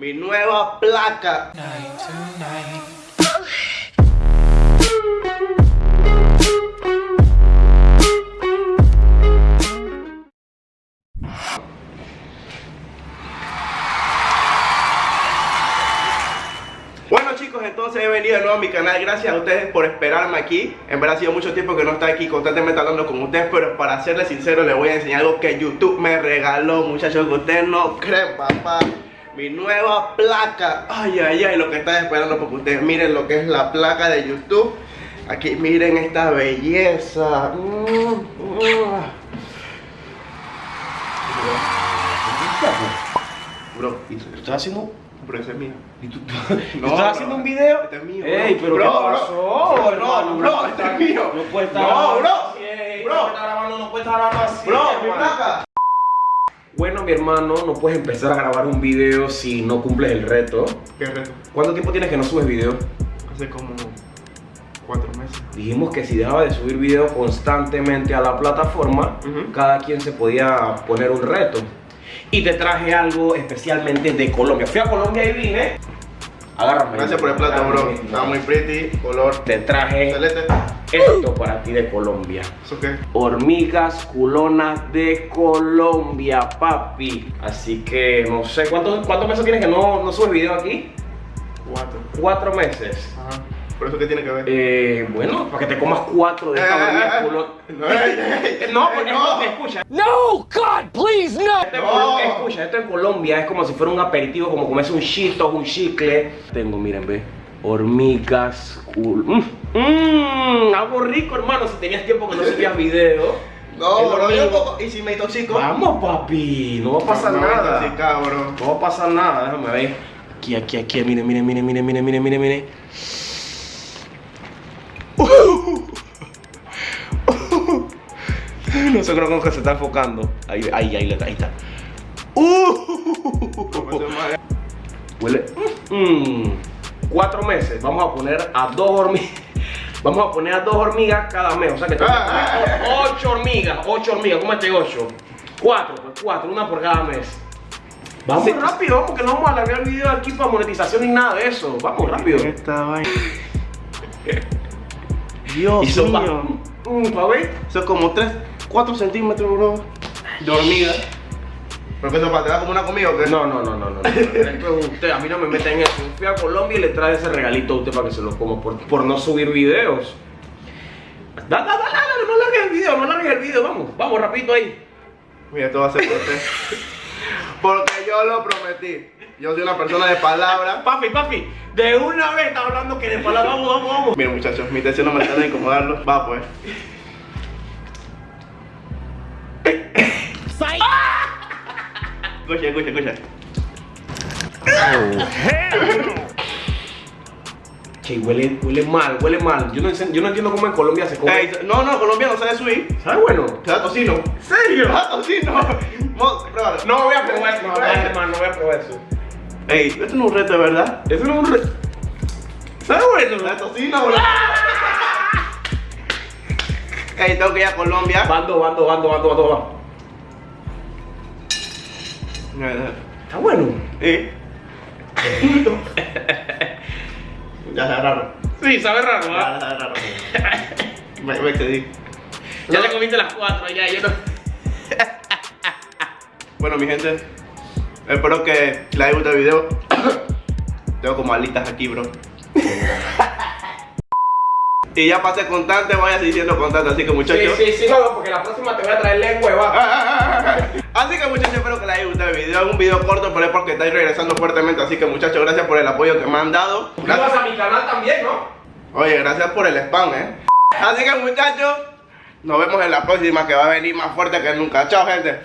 mi nueva placa. Bueno chicos, entonces he venido de nuevo a mi canal, gracias a ustedes por esperarme aquí. En verdad ha sido mucho tiempo que no está aquí constantemente hablando con ustedes Pero para serles sincero les voy a enseñar algo que YouTube me regaló Muchachos que ustedes no creen papá Mi nueva placa Ay, ay, ay, lo que están esperando porque ustedes miren lo que es la placa de YouTube Aquí miren esta belleza. Bro, ¿Y tú estás haciendo? bro, ese es mío ¿Y tú, No, ¿tú bro. estás haciendo un video? Este es mío, Ey, bro. pero Bro, ¿qué bro. pasó, Bro, hermano? bro, este es mío. No puede estar No, grabando bro. así, ey, Bro. No puede estar grabando, no puede estar grabando así. Bro, mi placa Bueno, mi hermano, no puedes empezar a grabar un video si no cumples el reto. ¿Qué reto? ¿Cuánto tiempo tienes que no subes video? Hace como cuatro meses. Dijimos que si dejaba de subir video constantemente a la plataforma, cada quien se podía poner un reto. Y te traje algo especialmente de Colombia. Fui a Colombia y vine. Agárrame. Gracias por el plato, bro. Está muy pretty, color Te traje celeste. esto para ti de Colombia. ¿Eso qué? Hormigas culonas de Colombia, papi. Así que no sé, ¿cuántos, cuántos meses tienes que no, no subes video aquí? Cuatro. Cuatro meses. Ajá. ¿Por eso qué tiene que ver? Eh, bueno, para que te comas cuatro de esta eh, culo. No, eh, eh, no porque eh, no. escucha. No, God, please, no. Este no. Escucha, esto en Colombia es como si fuera un aperitivo, como comerse un chito, un chicle. Tengo, miren, ve. Hormigas, cul... Mmm, mm, algo rico, hermano, si tenías tiempo que no subías video. No, bro, yo un ¿Y si me intoxico? Vamos, papi. No va a pasar nada. No va a pasar nada, déjame ver. Aquí, aquí, aquí. Miren, miren, miren, miren, miren, miren, miren, miren. Sé, creo que se está enfocando. Ahí, ahí, ahí, ahí está. ¿Cómo se llama? Huele. Mm, cuatro meses. Vamos a poner a dos hormigas. Vamos a poner a dos hormigas cada mes. O sea que tengo Ah. ocho hormigas. Ocho hormigas. ¿Cómo ocho? Cuatro, pues cuatro, una por cada mes. Vamos Sí. rápido, vamos, que no vamos a alargar el video aquí para monetización ni nada de eso. Vamos rápido. Esta vaina. Dios son pa- mío. Mm, pa' ver. Eso es como 3, 4 centímetros, bro. De hormiga. ¿Pero para te da como una comida o qué? No, no, no, no, no. no. Usted, a mí no me meten en eso. Fui a Colombia y le trae ese regalito a usted para que se lo coma por, por no subir videos. Da, da, da, no largues el video, no largues el video, vamos, vamos rapidito ahí. Mira, esto va a ser por usted. Porque yo lo prometí. Yo soy una persona de palabra. Papi, papi, de una vez está hablando que de palabra, vamos, vamos, vamos. Miren muchachos, mi intención no me está de incomodarlo. Va pues. Escucha, escucha, escucha. Che, huele, huele mal, huele mal. Yo no, entiendo- yo no entiendo cómo en Colombia se come. Ey, no, no, colombiano sabe subir. ¿Sabe bueno? Da tocino. ¿En serio? Da tocino. Pruébalo. No voy a probar eso, no, no, hermano, no voy a probar eso. Ey, esto no es un reto verdad. Eso no es un re... ¿Sabe bueno? Da tocino, bro. Ey, tengo que ir a Colombia. Bando, bando, bando, bando, bando, bando. Está bueno. ¿Eh? ya está raro. Sí, sabe raro, Ya ¿ah? está raro. Me, me excedí. Ya te comiste las cuatro, ya, yo no. Bueno, mi gente, espero que les haya gustado el video. Tengo como alitas aquí, bro. Y ya pasé constante, seguir siendo constante, así que muchachos. Sí, sí, sí, no, porque la próxima te voy a traer lengua, va. Así que muchachos, espero que les haya gustado el video. Es un video corto, pero es porque estáis regresando fuertemente. Así que muchachos, gracias por el apoyo que me han dado. Gracias a mi canal también, ¿no? Oye, gracias por el spam, eh. Así que muchachos, nos vemos en la próxima que va a venir más fuerte que nunca. Chao, gente.